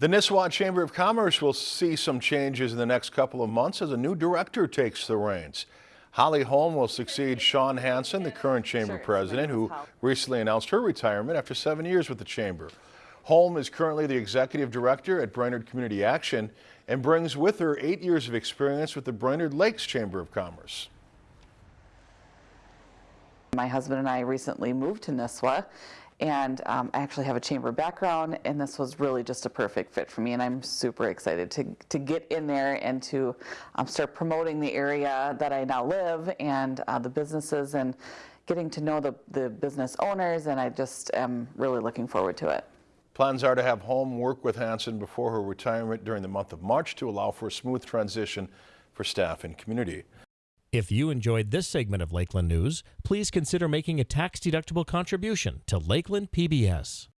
The Nisswa Chamber of Commerce will see some changes in the next couple of months as a new director takes the reins. Holly Holm will succeed Sean Hansen, the current chamber president, who recently announced her retirement after seven years with the chamber. Holm is currently the executive director at Brainerd Community Action and brings with her eight years of experience with the Brainerd Lakes Chamber of Commerce. My husband and I recently moved to Nisswa and um, I actually have a chamber background and this was really just a perfect fit for me and I'm super excited to, to get in there and to um, start promoting the area that I now live and uh, the businesses and getting to know the, the business owners and I just am really looking forward to it. Plans are to have Holm work with Hansen before her retirement during the month of March to allow for a smooth transition for staff and community. If you enjoyed this segment of Lakeland News, please consider making a tax-deductible contribution to Lakeland PBS.